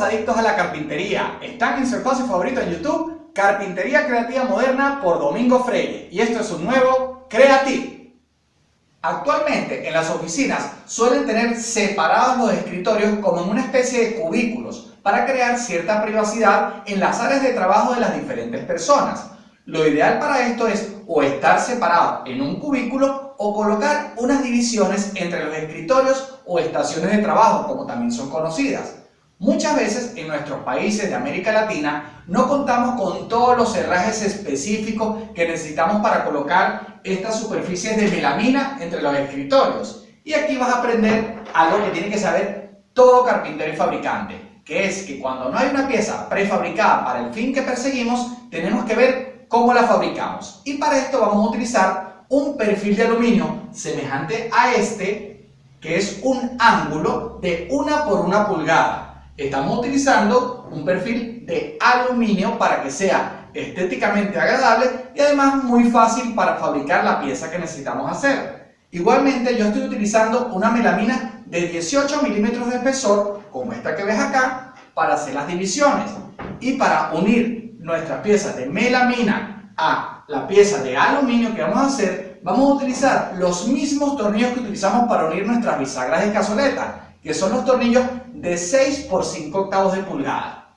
Adictos a la carpintería. Están en su espacio favorito en YouTube, Carpintería Creativa Moderna por Domingo Freire. Y esto es un nuevo Creative. Actualmente en las oficinas suelen tener separados los escritorios como en una especie de cubículos para crear cierta privacidad en las áreas de trabajo de las diferentes personas. Lo ideal para esto es o estar separado en un cubículo o colocar unas divisiones entre los escritorios o estaciones de trabajo, como también son conocidas. Muchas veces en nuestros países de América Latina no contamos con todos los herrajes específicos que necesitamos para colocar estas superficies de melamina entre los escritorios. Y aquí vas a aprender algo que tiene que saber todo carpintero y fabricante, que es que cuando no hay una pieza prefabricada para el fin que perseguimos, tenemos que ver cómo la fabricamos. Y para esto vamos a utilizar un perfil de aluminio semejante a este, que es un ángulo de una por una pulgada. Estamos utilizando un perfil de aluminio para que sea estéticamente agradable y además muy fácil para fabricar la pieza que necesitamos hacer. Igualmente yo estoy utilizando una melamina de 18 milímetros de espesor, como esta que ves acá, para hacer las divisiones. Y para unir nuestras piezas de melamina a la pieza de aluminio que vamos a hacer, vamos a utilizar los mismos tornillos que utilizamos para unir nuestras bisagras de cazoleta, que son los tornillos de 6 por 5 octavos de pulgada.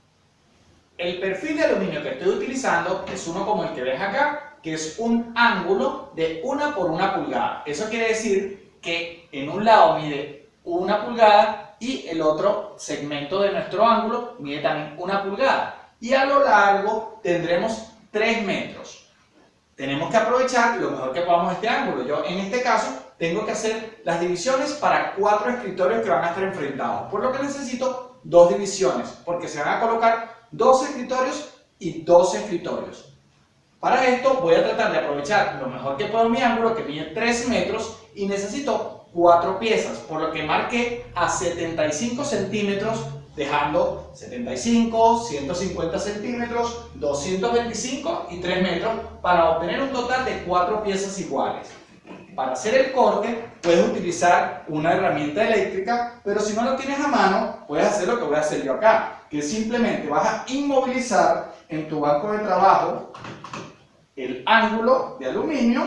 El perfil de aluminio que estoy utilizando es uno como el que ves acá, que es un ángulo de 1 por 1 pulgada. Eso quiere decir que en un lado mide 1 pulgada y el otro segmento de nuestro ángulo mide también 1 pulgada y a lo largo tendremos 3 metros. Tenemos que aprovechar lo mejor que podamos este ángulo. Yo en este caso tengo que hacer las divisiones para cuatro escritorios que van a estar enfrentados, por lo que necesito dos divisiones, porque se van a colocar dos escritorios y dos escritorios. Para esto voy a tratar de aprovechar lo mejor que puedo mi ángulo, que mide 3 metros, y necesito cuatro piezas, por lo que marqué a 75 centímetros dejando 75, 150 centímetros, 225 y 3 metros para obtener un total de 4 piezas iguales. Para hacer el corte puedes utilizar una herramienta eléctrica, pero si no lo tienes a mano, puedes hacer lo que voy a hacer yo acá, que simplemente vas a inmovilizar en tu banco de trabajo el ángulo de aluminio,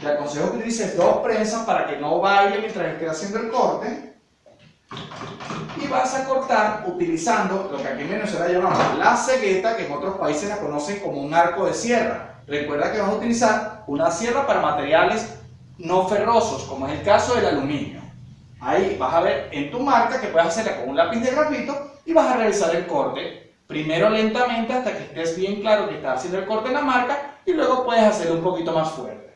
te aconsejo que utilices dos prensas para que no baile mientras estés haciendo el corte, y vas a cortar utilizando lo que aquí en Venezuela llamamos la cegueta, que en otros países la conocen como un arco de sierra. Recuerda que vas a utilizar una sierra para materiales no ferrosos, como es el caso del aluminio. Ahí vas a ver en tu marca que puedes hacerla con un lápiz de grafito y vas a realizar el corte. Primero lentamente hasta que estés bien claro que estás haciendo el corte en la marca y luego puedes hacerlo un poquito más fuerte.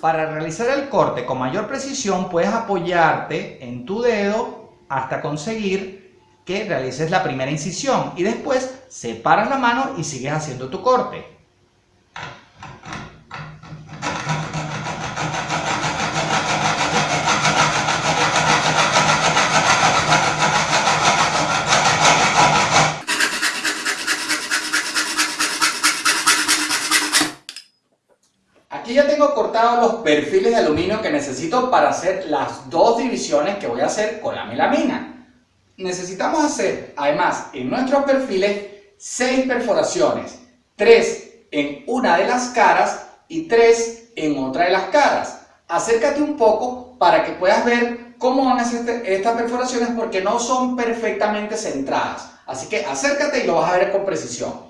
Para realizar el corte con mayor precisión puedes apoyarte en tu dedo hasta conseguir que realices la primera incisión y después separas la mano y sigues haciendo tu corte. Aquí ya tengo cortados los perfiles de aluminio que necesito para hacer las dos divisiones que voy a hacer con la melamina. Necesitamos hacer, además, en nuestros perfiles, seis perforaciones. tres en una de las caras y tres en otra de las caras. Acércate un poco para que puedas ver cómo van este, estas perforaciones porque no son perfectamente centradas. Así que acércate y lo vas a ver con precisión.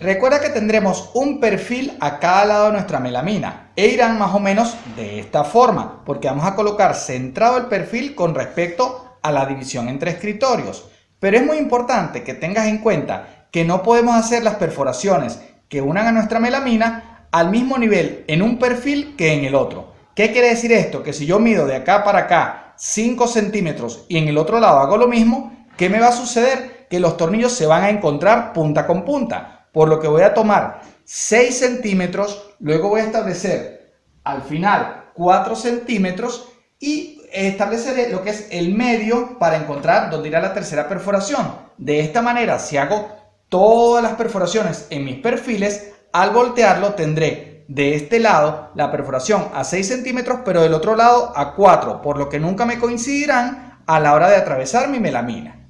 Recuerda que tendremos un perfil a cada lado de nuestra melamina e irán más o menos de esta forma, porque vamos a colocar centrado el perfil con respecto a la división entre escritorios. Pero es muy importante que tengas en cuenta que no podemos hacer las perforaciones que unan a nuestra melamina al mismo nivel en un perfil que en el otro. ¿Qué quiere decir esto? Que si yo mido de acá para acá 5 centímetros y en el otro lado hago lo mismo, ¿qué me va a suceder? Que los tornillos se van a encontrar punta con punta por lo que voy a tomar 6 centímetros, luego voy a establecer al final 4 centímetros y estableceré lo que es el medio para encontrar dónde irá la tercera perforación. De esta manera, si hago todas las perforaciones en mis perfiles, al voltearlo tendré de este lado la perforación a 6 centímetros, pero del otro lado a 4, por lo que nunca me coincidirán a la hora de atravesar mi melamina.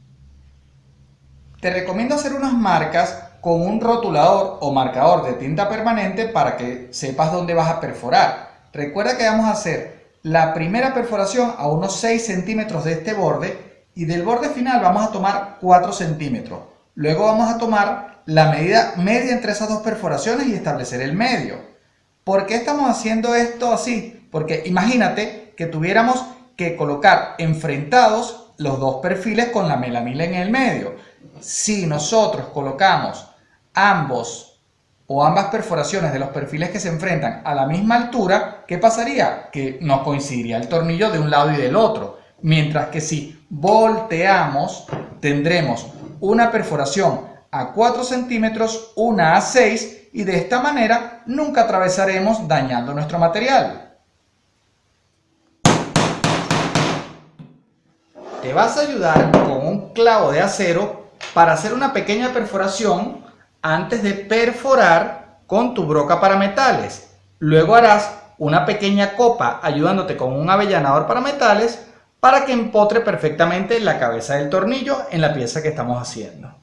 Te recomiendo hacer unas marcas con un rotulador o marcador de tinta permanente para que sepas dónde vas a perforar. Recuerda que vamos a hacer la primera perforación a unos 6 centímetros de este borde y del borde final vamos a tomar 4 centímetros. Luego vamos a tomar la medida media entre esas dos perforaciones y establecer el medio. ¿Por qué estamos haciendo esto así? Porque imagínate que tuviéramos que colocar enfrentados los dos perfiles con la melamina en el medio. Si nosotros colocamos ambos o ambas perforaciones de los perfiles que se enfrentan a la misma altura, ¿qué pasaría? Que no coincidiría el tornillo de un lado y del otro. Mientras que si volteamos, tendremos una perforación a 4 centímetros, una a 6 y de esta manera nunca atravesaremos dañando nuestro material. Te vas a ayudar con un clavo de acero para hacer una pequeña perforación antes de perforar con tu broca para metales. Luego harás una pequeña copa ayudándote con un avellanador para metales para que empotre perfectamente la cabeza del tornillo en la pieza que estamos haciendo.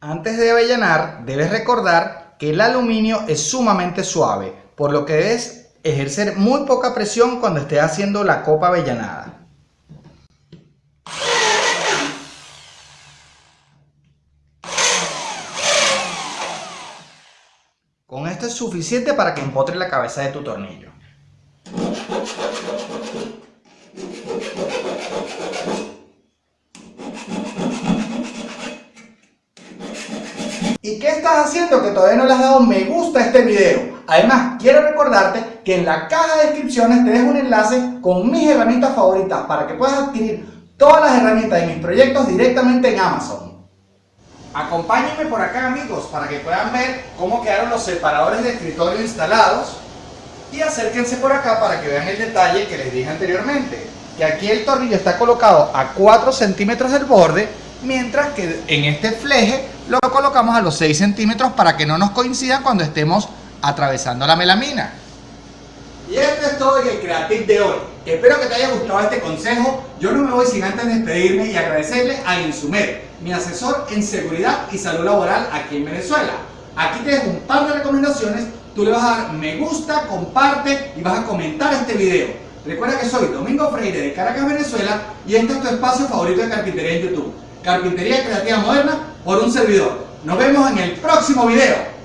Antes de avellanar, debes recordar que el aluminio es sumamente suave, por lo que debes ejercer muy poca presión cuando estés haciendo la copa avellanada. Con esto es suficiente para que empotre la cabeza de tu tornillo. ¿Y qué estás haciendo que todavía no le has dado me gusta a este video? Además, quiero recordarte que en la caja de descripciones te dejo un enlace con mis herramientas favoritas para que puedas adquirir todas las herramientas de mis proyectos directamente en Amazon. Acompáñenme por acá amigos para que puedan ver cómo quedaron los separadores de escritorio instalados. Y acérquense por acá para que vean el detalle que les dije anteriormente que aquí el tornillo está colocado a 4 centímetros del borde mientras que en este fleje lo colocamos a los 6 centímetros para que no nos coincida cuando estemos atravesando la melamina. Y esto es todo en el Creative de hoy. Espero que te haya gustado este consejo. Yo no me voy sin antes despedirme y agradecerle a Insumer mi asesor en seguridad y salud laboral aquí en Venezuela. Aquí te dejo un par de recomendaciones, tú le vas a dar me gusta, comparte y vas a comentar este video. Recuerda que soy Domingo Freire de Caracas, Venezuela y este es tu espacio favorito de carpintería en YouTube. Carpintería Creativa Moderna por un servidor. Nos vemos en el próximo video.